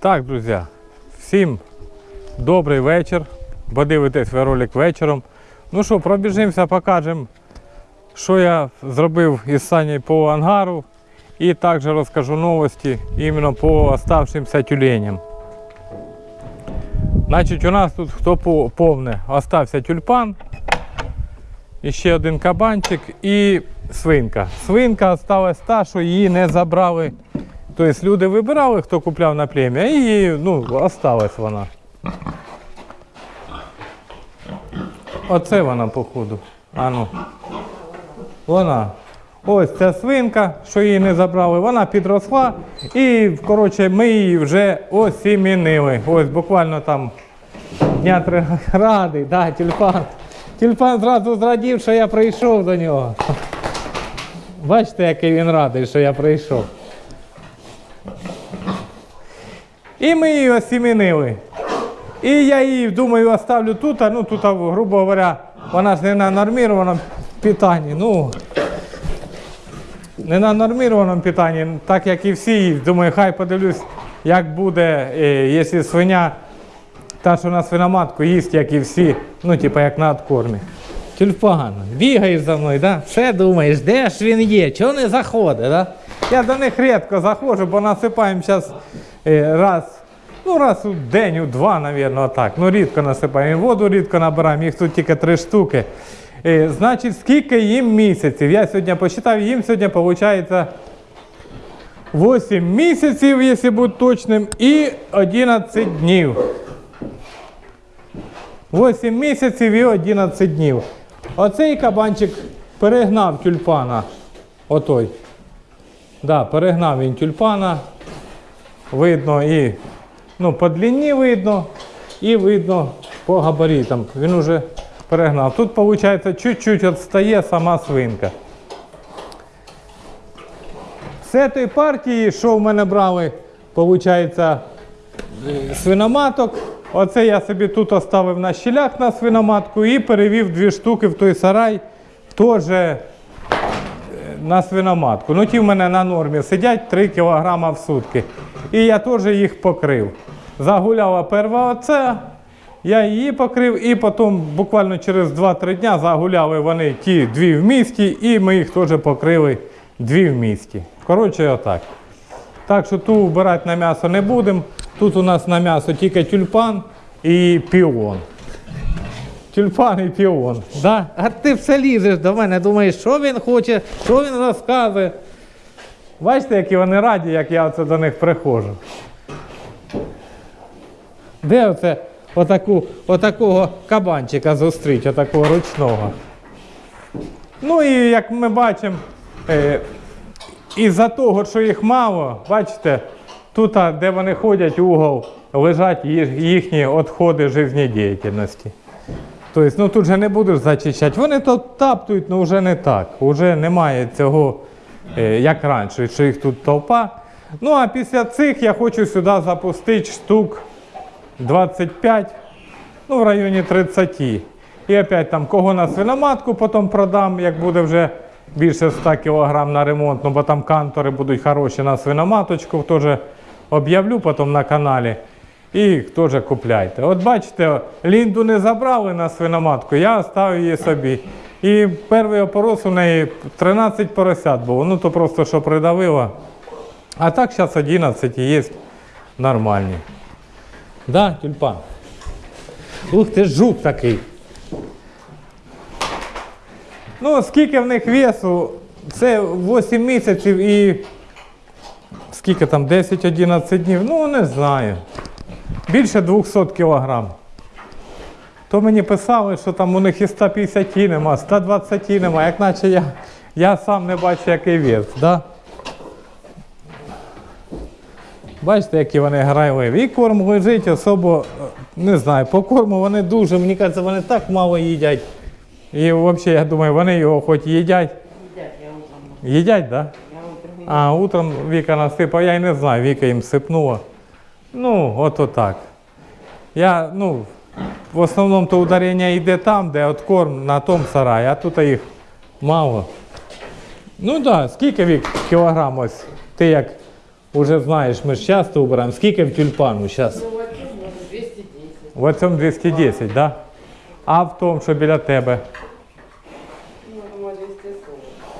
Так, друзі, всім добрий вечір. Бо дивитесь ви ролик вечором. Ну що, пробіжимося, покажемо, що я зробив із Санєю по ангару. І також розкажу новості іменно по оставшимся тюленям. Значить, у нас тут хто по- повне, остався тюльпан, ще один кабанчик і свинка. Свинка осталась та, що її не забрали. Тобто люди вибирали, хто купляв на плем'я, і її, ну, осталась вона. Оце вона, походу. А ну. Вона. Ось ця свинка, що її не забрали, вона підросла. І, коротше, ми її вже осімінили. Ось буквально там дня три радий, да, тюльпан. Тюльпан зразу зрадів, що я прийшов до нього. Бачите, який він радий, що я прийшов. І ми її осімінили. І я її, думаю, оставлю тут, а ну тут, грубо говоря, вона ж не на нормірованому питанні. Ну, не на нормірованому питанні, так як і всі. Думаю, хай подивлюсь, як буде, е, якщо свиня, та, що на свиноматку їсть, як і всі, ну, типа як на откормі. Тюльпан, бігаєш за мною, да? все думаєш, де ж він є, чого не заходить, да? Я до них рідко заходжу, бо насипаємо зараз раз, ну раз у день, у два, мабуть, отак. Ну рідко насипаємо. І воду рідко набираємо, їх тут тільки три штуки. Е, значить, скільки їм місяців? Я сьогодні посчитав, їм сьогодні виходить 8 місяців, якщо бути точним, і 11 днів. 8 місяців і 11 днів. Оцей кабанчик перегнав тюльпана. Отой. Да, перегнав він тюльпана. Видно і ну, по длині видно, і видно по габаритам. Він уже перегнав. Тут, виходить, чуть-чуть відстає сама свинка. З цієї партії, що в мене брали, виходить, свиноматок. Оце я собі тут оставив на щілях на свиноматку і перевів дві штуки в той сарай. Теж е, на свиноматку. Ну ті в мене на нормі сидять 3 кг в сутки. І я теж їх покрив. Загуляла перша оце, я її покрив, і потім буквально через 2-3 дня загуляли вони ті дві в місті, і ми їх теж покрили дві в місті. Коротше, отак. Так що ту вбирати на м'ясо не будемо. Тут у нас на м'ясо тільки тюльпан і піон. Тюльпан і піон. Да? А ти все лізеш до мене, думаєш, що він хоче, що він розказує. Бачите, які вони раді, як я оце до них приходжу. Де оце отаку, отакого кабанчика зустріч, отакого ручного? Ну і як ми бачимо, е, із-за того, що їх мало, бачите, тут, де вони ходять, угол, лежать їхні відходи життєдіяльності. Тобто, ну тут же не будеш зачищати. Вони то таптують, але вже не так. Уже немає цього, е, як раніше, що їх тут толпа. Ну а після цих я хочу сюди запустити штук 25, ну в районі 30. І опять там кого на свиноматку потім продам, як буде вже більше 100 кг на ремонт, ну бо там кантори будуть хороші на свиноматочку, теж об'явлю потім на каналі. І їх теж купляйте. От бачите, лінду не забрали на свиноматку, я оставив її собі. І перший опорос у неї 13 поросят було, ну то просто що придавило. А так зараз 11 і є нормальні. Да, тюльпан? Ух ти жук такий. Ну, скільки в них весу? Це 8 місяців і скільки там, 10-11 днів? Ну, не знаю. Більше 200 кілограм. То мені писали, що там у них і 150 нема, 120 нема, як наче я, я сам не бачу, який вес. Да? Бачите, які вони грайливі. І корм лежить особо, не знаю, по корму вони дуже, мені кажеться, вони так мало їдять. І взагалі, я думаю, вони його хоч їдять. Їдять, я утром. Їдять, так? Да? Я утром. А утром Віка насипала, я й не знаю, Віка їм сипнула. Ну, от отак. Я, ну, в основному то ударення йде там, де от корм на тому сараї, а тут їх мало. Ну так, да, скільки вік кілограм ось? Ти як Уже знаєш, ми ж часто убираємо. Скільки в тюльпану зараз? Ну, вот тут, 210. В цьому 210, так? Да? А в тому, що біля тебе? Ну, думаю,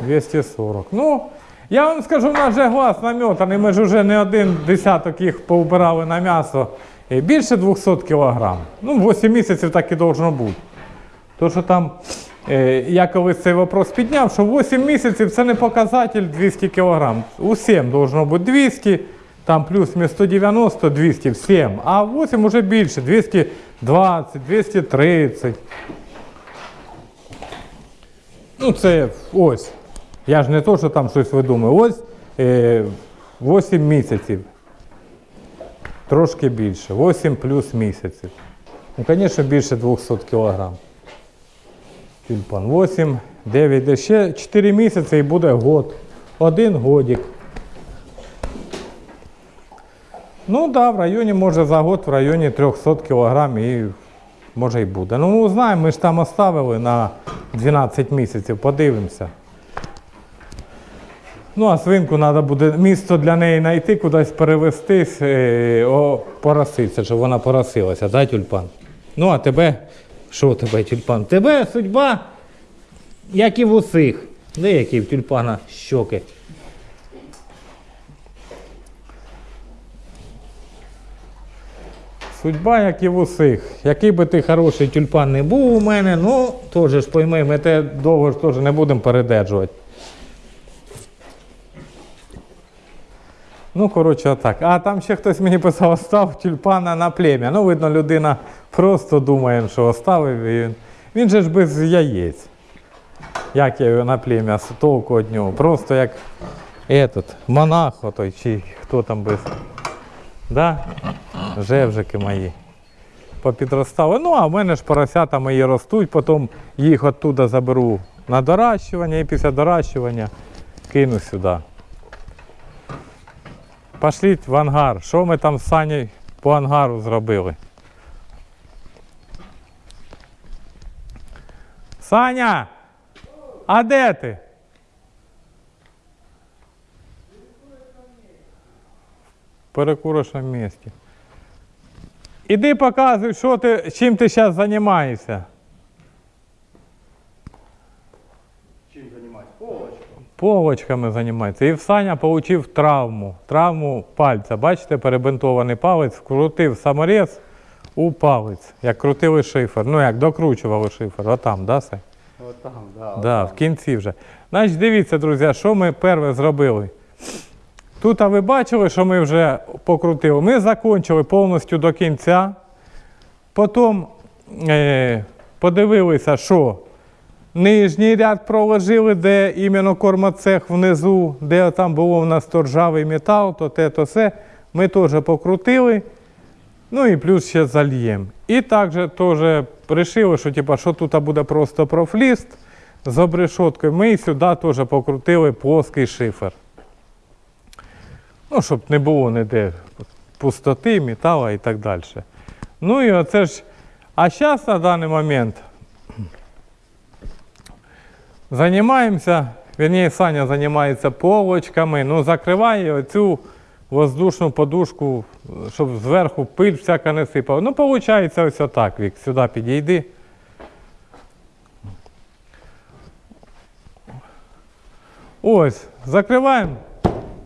240. 240. Ну, я вам скажу, в нас же глаз наметаний, ми ж вже не один десяток їх поубирали на м'ясо. Більше 200 кг. Ну, 8 місяців так і должно бути. То, що там, е, я колись цей вопрос підняв, що 8 місяців це не показатель 200 кг. Усім должно бути 200, там плюс 190, 200, всім. А 8 вже більше, 220, 230. Ну, це ось. Я ж не то, що там щось видумаю. Ось е, 8 місяців. Трошки більше. 8 плюс місяців. Ну, звісно, більше 200 кг. Тюльпан. 8, 9, ще 4 місяці і буде год. Один годик. Ну так, да, в районі, може за год в районі 300 кг і може і буде. Ну, знаємо, ми ж там оставили на 12 місяців, подивимося. Ну, а свинку треба буде місто для неї знайти, кудись перевестись, е, о, пороситися, щоб вона поросилася, да, тюльпан? Ну, а тебе, що тебе, тюльпан? Тебе судьба, як і в усіх. Деякі в тюльпана щоки. Судьба, як і в усіх. Який би ти хороший тюльпан не був у мене, ну теж ж пойми, ми те довго ж теж не будемо передержувати. Ну, коротше, отак. А там ще хтось мені писав, остав тюльпана на плем'я. Ну, видно, людина просто думає, що оставив. Він, він же ж без яєць. Як я його на плем'я толку від нього. Просто як этот, монах отой, чи хто там без. Да? Жевжики мої. Попідростали. Ну, а в мене ж поросята мої ростуть, потім їх оттуда заберу на доращування і після доращування кину сюди. Пошліть в ангар. Що ми там з Санєю по ангару зробили? Саня! А де ти? В перекурочному місці. Іди показуй, що ти, чим ти зараз займаєшся. Полочками займається. І в Саня отримав травму. Травму пальця. Бачите, перебинтований палець, вкрутив саморез у палець. Як крутили шифер. Ну як докручували шифер. Отам, да, Сань? От там, да. Да, в кінці вже. Значить, дивіться, друзі, що ми перше зробили. Тут а ви бачили, що ми вже покрутили. Ми закінчили повністю до кінця. Потім е, подивилися, що нижній ряд проложили, де іменно кормоцех внизу, де там було в нас то ржавий метал, то те, то все. Ми теж покрутили. Ну і плюс ще зальємо. І також теж вирішили, що, типа, що тут буде просто профліст з обрешоткою. Ми сюди теж покрутили плоский шифер. Ну, щоб не було ніде пустоти, металу і так далі. Ну і оце ж. А зараз на даний момент займаємося, вірніше, Саня займається полочками, ну закриває оцю воздушну подушку, щоб зверху пиль всяка не сипала. Ну, виходить, ось отак, Вік, сюди підійди. Ось, закриваємо.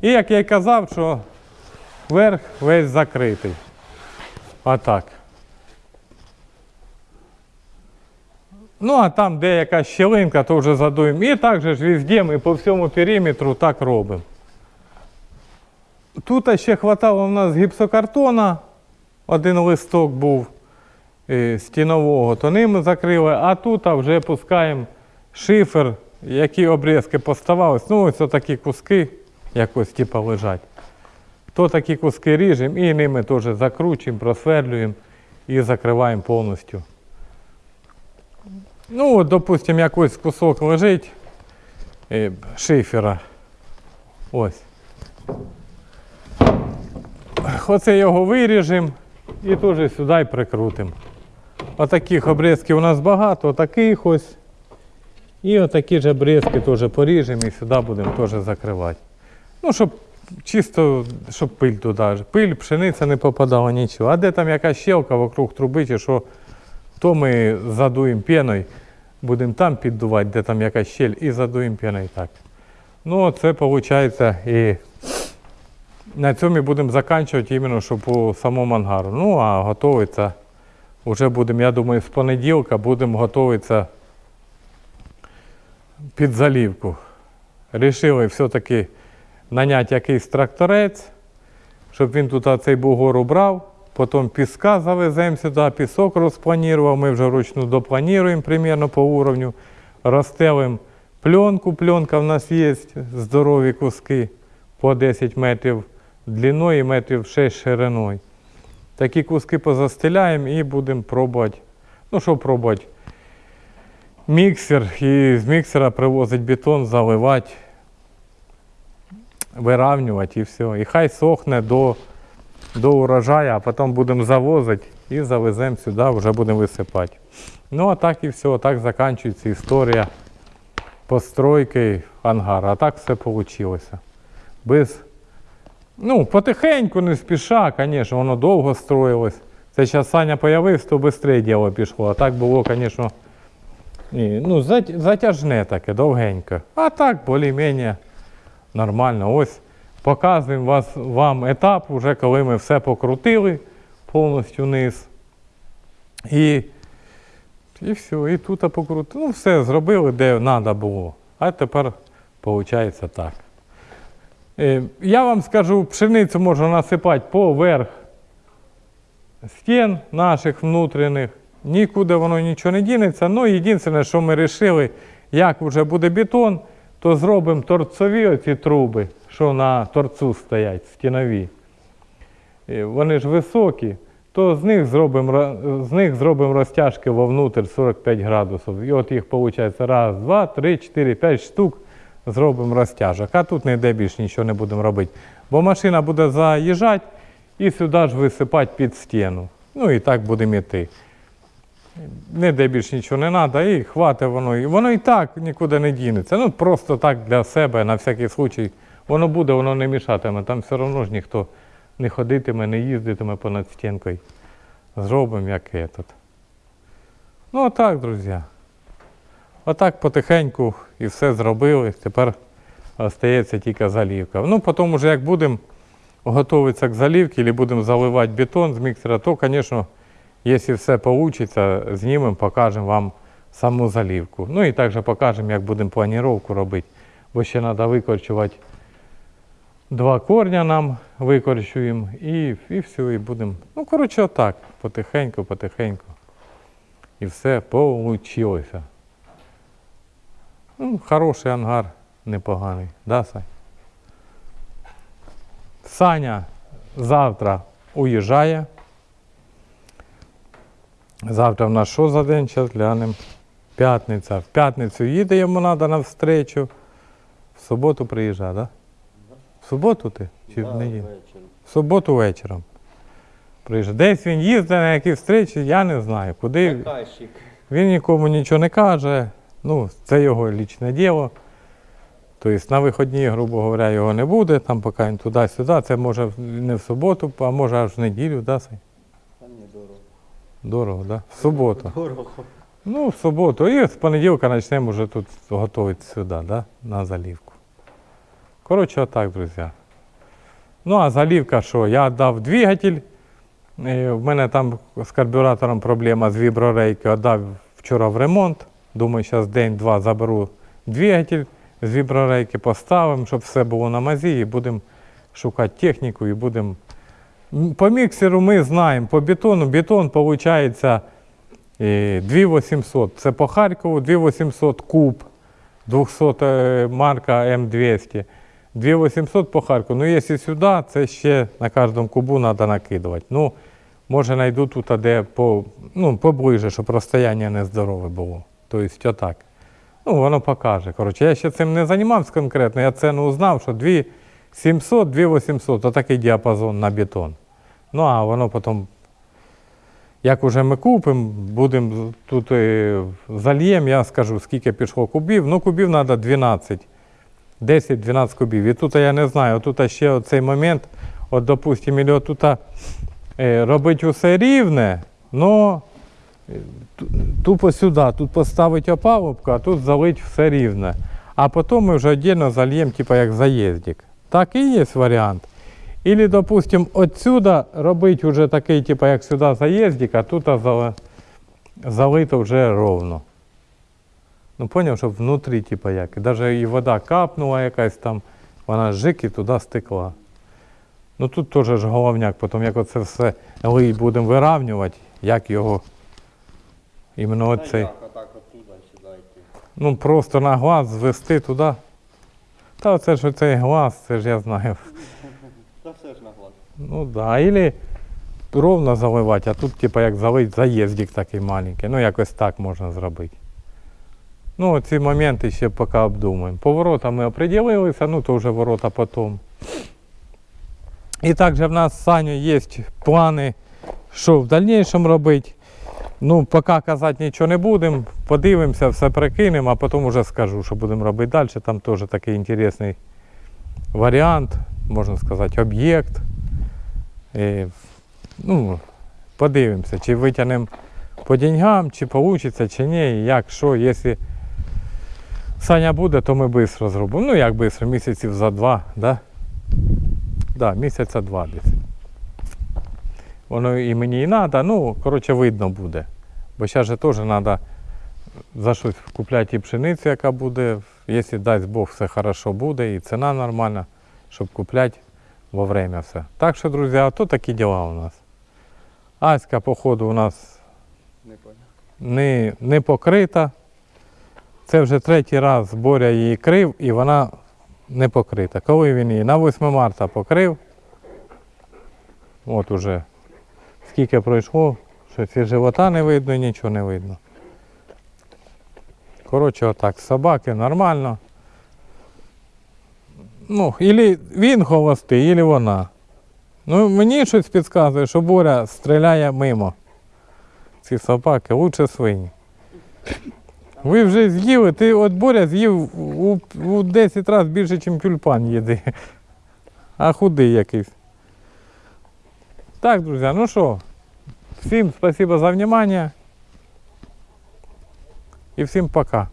І як я й казав, що верх весь закритий. Отак. Ну, а там, де якась щілинка, то вже задуємо. І так же ж везде ми по всьому периметру так робимо. Тут ще хватало в нас гіпсокартона, один листок був е, стінового, то ним закрили, а тут вже пускаємо шифер, які обрізки поставались. Ну, ось такі куски якось типу, лежать. То такі куски ріжемо і ними теж закручуємо, просверлюємо і закриваємо повністю. Ну, от, допустимо, якийсь кусок лежить е, шифера. Ось. Оце його виріжемо і теж сюди прикрутимо. Отаких обрізків у нас багато, отаких ось. І отакі ж обрізки теж поріжемо і сюди будемо теж закривати. Ну, щоб чисто, щоб пиль туди. Пиль, пшениця не попадала нічого. А де там якась щелка вокруг труби, чи що, то ми задуємо піною, будемо там піддувати, де там якась щель, і задуємо піною так. Ну, це виходить і на цьому будемо закінчувати іменно, що по самому ангару. Ну, а готуватися вже будемо, я думаю, з понеділка будемо готуватися під залівку. Рішили все-таки наняти якийсь тракторець, щоб він тут цей бугор убрав. Потім піска завеземо сюди, пісок розпланував. Ми вже вручну доплануємо примерно по уровню. Розстелимо пленку. Пленка в нас є, здорові куски по 10 метрів длиною і метрів 6 шириною. Такі куски позастеляємо і будемо пробувати. Ну, що пробувати? Міксер і з міксера привозить бетон, заливати, виравнювати і все. І хай сохне до, до урожаю, а потім будемо завозити і завеземо сюди, вже будемо висипати. Ну, а так і все, так закінчується історія постройки ангара. А так все вийшло. Без Ну, потихеньку, не спіша, звісно, воно довго строїлось. Це зараз Саня появився, то швидше діло пішло. А так було, звісно, ну, затяжне таке, довгенько. А так, більш-менш нормально. Ось показуємо вас, вам етап, вже коли ми все покрутили повністю вниз. І, і все, і тут покрутили. Ну, все зробили, де треба було. А тепер виходить так. Е, Я вам скажу, пшеницю можна насипати поверх стін наших внутрішніх. Нікуди воно нічого не дінеться. Ну, єдине, що ми вирішили, як вже буде бетон, то зробимо торцові оці труби, що на торцу стоять, стінові. Е, Вони ж високі, то з них зробимо, з них зробимо розтяжки вовнутрь 45 градусів. І от їх виходить раз, два, три, чотири, п'ять штук зробимо розтяжок. А тут ніде більше нічого не будемо робити. Бо машина буде заїжджати і сюди ж висипати під стіну. Ну і так будемо йти. Ніде більше нічого не треба, і хватить воно. І воно і так нікуди не дінеться. Ну просто так для себе, на всякий случай. Воно буде, воно не мішатиме. Там все одно ж ніхто не ходитиме, не їздитиме понад стінкою. Зробимо як этот. Ну, отак, друзі. Отак потихеньку і все зробили. Тепер остається тільки залівка. Ну, потім, уже як будемо готуватися к залівці, або будемо заливати бетон з міксера, то, звісно, якщо все вийде, знімемо, покажемо вам саму залівку. Ну і також покажемо, як будемо планіровку робити. Бо ще треба викорчувати два корня нам викорчуємо і, і все, і будемо. Ну, коротше, отак, потихеньку, потихеньку. І все вийшло. Ну, хороший ангар, непоганий. Да, Сань? Саня завтра уїжджає. Завтра в нас що за день? Зараз глянемо. П'ятниця. В п'ятницю їде, йому треба на встречу. В суботу приїжджає, так? Да? В суботу ти? Чи в неділю? В суботу вечором. Приїжджає. Десь він їздить на які встречі, я не знаю. Куди. Заказчик. Він нікому нічого не каже. Ну, це його лічне діло. Тобто на вихідні, грубо говоря, його не буде, там поки він туди-сюди. Це може не в суботу, а може аж в неділю, да, Сань? Дорого. Дорого, да? В суботу. Дорого. Ну, в суботу. І з понеділка почнемо вже тут готувати сюди, да? на залівку. Коротше, отак, друзі. Ну, а залівка що? Я дав двигатель. В мене там з карбюратором проблема з віброрейки. Отдав вчора в ремонт. Думаю, зараз день-два заберу двигатель з віброрейки, поставимо, щоб все було на мазі, і будемо шукати техніку і будемо. По міксеру ми знаємо, по бетону бетон виходить 2800. Це по Харкову 2800 куб, 200 е, марка М200. 2800 по Харкову. Ну, якщо сюди, це ще на кожному кубу треба накидувати. Ну, може знайду тут, де по, ну, поближе, щоб розстояння нездорове було. Тобто отак. Ну, воно покаже. Коротше, я ще цим не займався конкретно, я ціну узнав, що 2700, 2800, отакий діапазон на бетон. Ну, а воно потім, як уже ми купимо, будемо тут зальємо, я скажу, скільки пішло кубів. Ну, кубів треба 12. 10-12 кубів. І тут я не знаю, тут ще оцей момент, от, допустимо, тут е, робити усе рівне, но е, тупо сюди, тут поставити опалубку, а тут залить все рівне. А потім ми вже віддільно зальємо, типу як заїздик. Так і є варіант. Или, допустим, отсюда робити вже такий, типу, як сюди заїздик, а тут залито вже ровно. Ну, поняв, щоб внутрі, типу, як. І навіть і вода капнула якась там, вона жик і туди стекла. Ну тут теж ж головняк, потім як оце все лий будемо виравнювати, як його іменно оцей. Ну просто на глаз звести туди. Та оце ж оцей глаз, це ж я знаю. Та все ж на глаз. Ну да, или ровно заливати, а тут типа як залить заїздик такий маленький. Ну якось так можна зробити. Ну, ці моменти ще поки обдумаємо. По воротам ми оприділилися, ну то вже ворота потім. І також в нас з Саню є плани, що в дальнішому робити. Ну, поки казати нічого не будемо, подивимося, все прикинемо, а потім вже скажу, що будемо робити далі. Там теж такий інтересний варіант, можна сказати, об'єкт. Е, ну, подивимося, чи витягнемо по деньгам, чи вийде, чи ні, як, що, якщо Саня буде, то ми швидко зробимо. Ну, як швидко, місяців за два, да? Да, місяця два десь. Воно і мені і треба, ну, коротше, видно буде. Бо зараз же теж треба за щось купляти і пшеницю, яка буде. Якщо дасть Бог, все хорошо буде, і ціна нормальна, щоб купляти во время все. Так що, друзі, а то такі діла у нас. Аська, походу, у нас Не не, не покрита. Це вже третій раз Боря її крив і вона не покрита. Коли він її на 8 марта покрив, от уже скільки пройшло, що ці живота не видно, нічого не видно. Коротше, отак, собаки нормально. Ну, ілі він холостий, ілі вона. Ну, мені щось підказує, що Боря стріляє мимо. Ці собаки, лучше свині. Ви вже з'їли, ти от Боря з'їв у, у 10 разів більше, ніж тюльпан їди. А худий якийсь. Так, друзі, ну що, всім спасибо за внимание. І всім пока.